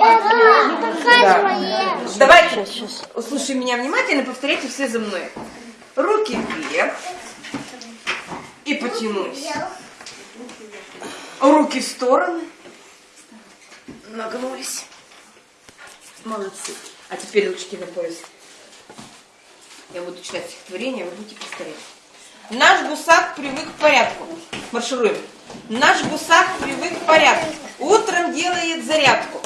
Показывай. Давайте, слушай меня внимательно, повторяйте все за мной. Руки вверх. И потянулись. Руки в стороны. Нагнулись. Молодцы. А теперь ручки на пояс. Я буду читать стихотворение, вы будете повторять. Наш гусак привык к порядку. Маршируем. Наш гусак привык к порядку. Утром делает зарядку.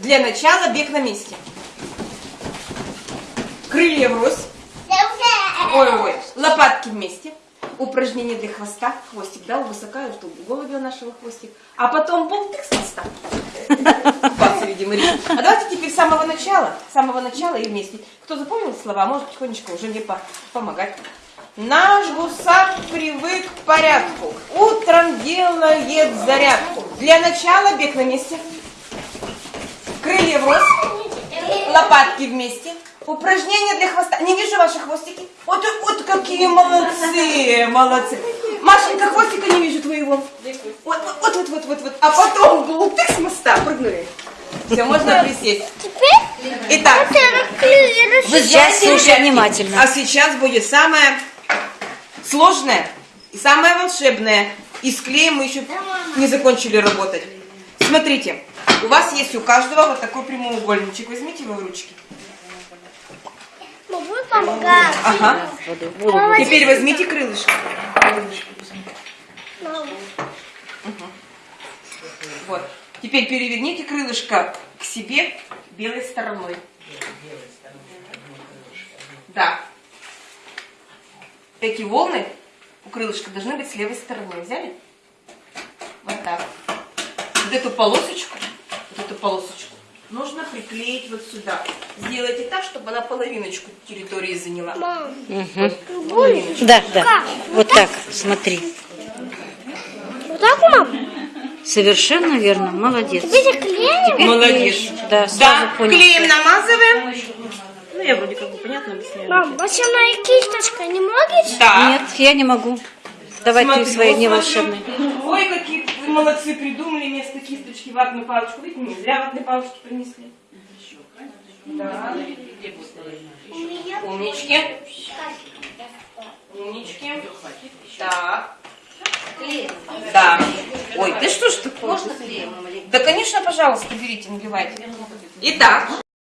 Для начала бег на месте. Крылья врозь. Ой-ой, лопатки вместе. Упражнение для хвоста. Хвостик, да, высокаю, чтобы в голове у нашего хвостик. А потом болтик с моста. Вас, видимо. А давайте теперь с самого начала. С самого начала и вместе. Кто запомнил слова, может потихонечку уже мне по- помогать. Наш гусак привык к порядку. Утром делает зарядку. Для начала бег на месте. Крылья врозь. Лопатки вместе. Упражнения для хвоста. Не вижу ваши хвостики. Вот, вот какие молодцы, молодцы. Машенька, хвостика не вижу твоего. Вот, вот, вот, вот, вот, вот. А потом болтык с моста прыгнули. Все, можно присесть. Теперь Итак, вы Сейчас слушай внимательно. а сейчас будет самое сложное и самое волшебное. И с клеем мы еще не закончили работать. Смотрите, у вас есть у каждого вот такой прямоугольничек. Возьмите его в ручки. Могу помогать. Ага. Теперь возьмите крылышко. Вот. Теперь переверните крылышко к себе белой стороной. Да. Эти волны у крылышка должны быть с левой стороны. Взяли? Вот так. Вот эту полосочку, эту полосочку нужно приклеить вот сюда. Сделайте так, чтобы она половиночку территории заняла. Мам, Половиночку. Да, да. Вот так, смотри. вот так, мам? Совершенно верно, молодец. Теперь клеим? Теперь Молодец. клеишь. Да, сразу Да, понял. клеем намазываем. Ну, я вроде как бы понятно объясняю. Мам, волшебная кисточка не можешь? Да. Нет, я не могу. Давай Смотри, ты свои вот не волшебные. Молодцы, придумали вместо кисточки ватную палочку. Видите, не зря ватные палочки принесли. Да. Умнички. Умнички. Так. Да. Ой, ты что ж такое? Можно клеем? Да, конечно, пожалуйста, берите, наливайте. Итак,